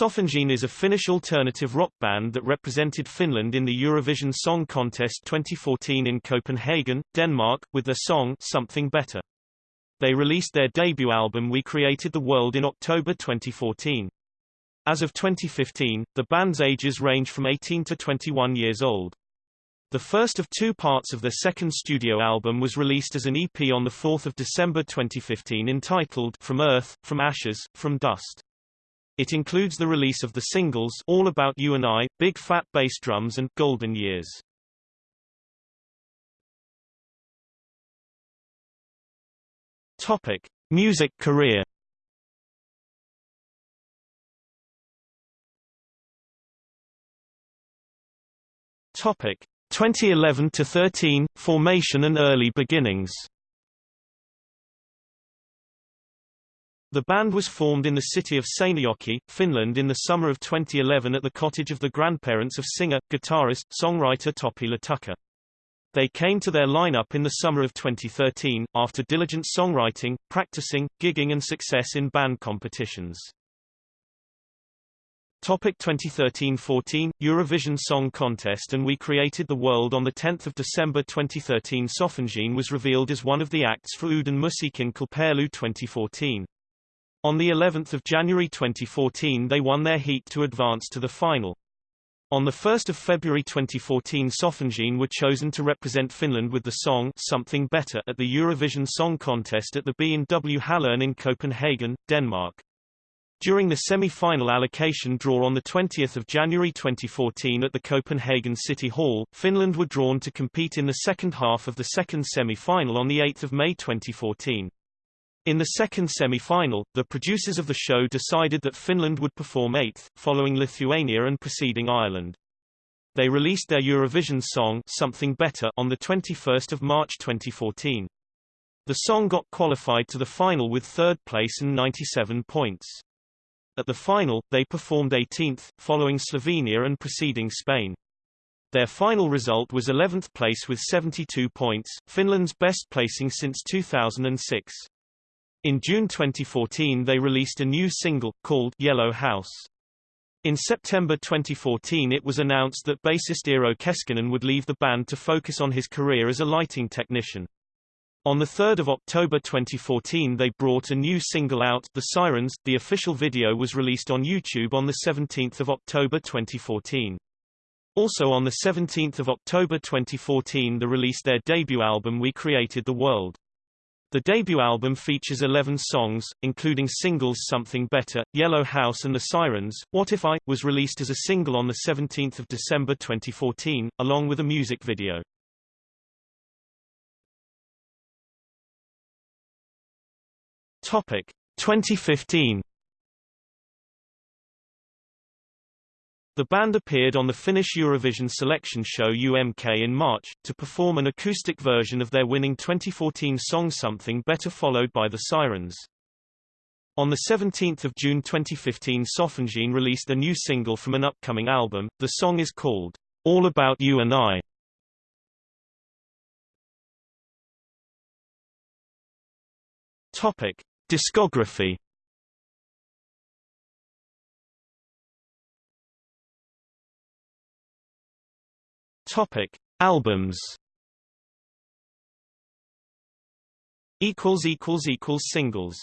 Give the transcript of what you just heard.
Softengine is a Finnish alternative rock band that represented Finland in the Eurovision Song Contest 2014 in Copenhagen, Denmark, with their song Something Better. They released their debut album We Created the World in October 2014. As of 2015, the band's ages range from 18 to 21 years old. The first of two parts of their second studio album was released as an EP on 4 December 2015 entitled From Earth, From Ashes, From Dust. It includes the release of the singles All About You and I, Big Fat Bass Drums and Golden Years. Topic: Music career. Topic: 2011 to 13 Formation and early beginnings. The band was formed in the city of Seinäjoki, Finland in the summer of 2011 at the cottage of the grandparents of singer, guitarist, songwriter Topi Latukka. They came to their lineup in the summer of 2013, after diligent songwriting, practicing, gigging and success in band competitions. Topic 2013-14 Eurovision Song Contest and We Created the World On 10 December 2013 Softengine was revealed as one of the acts for Uuden Musiikin Kilpailu 2014. On the 11th of January 2014 they won their heat to advance to the final. On 1 February 2014 Softengine were chosen to represent Finland with the song Something Better at the Eurovision Song Contest at the B&W Hallerne in Copenhagen, Denmark. During the semi-final allocation draw on 20 January 2014 at the Copenhagen City Hall, Finland were drawn to compete in the second half of the second semi-final on 8 May 2014. In the second semi-final, the producers of the show decided that Finland would perform eighth, following Lithuania and preceding Ireland. They released their Eurovision song Something Better on 21 March 2014. The song got qualified to the final with third place and 97 points. At the final, they performed 18th, following Slovenia and preceding Spain. Their final result was 11th place with 72 points, Finland's best placing since 2006. In June 2014 they released a new single, called Yellow House. In September 2014 it was announced that bassist Eero Keskinen would leave the band to focus on his career as a lighting technician. On 3 October 2014 they brought a new single out, The Sirens. The official video was released on YouTube on 17 October 2014. Also on 17 October 2014 they released their debut album We Created the World. The debut album features 11 songs, including singles Something Better, Yellow House and The Sirens. What If I, was released as a single on the 17th of December 2014, along with a music video. Topic 2015 The band appeared on the Finnish Eurovision selection show UMK in March, to perform an acoustic version of their winning 2014 song Something Better followed by The Sirens. On 17 June 2015 Softengine released a new single from an upcoming album, the song is called, All About You and I. Topic. Discography Topic: Albums. Equals equals equals singles.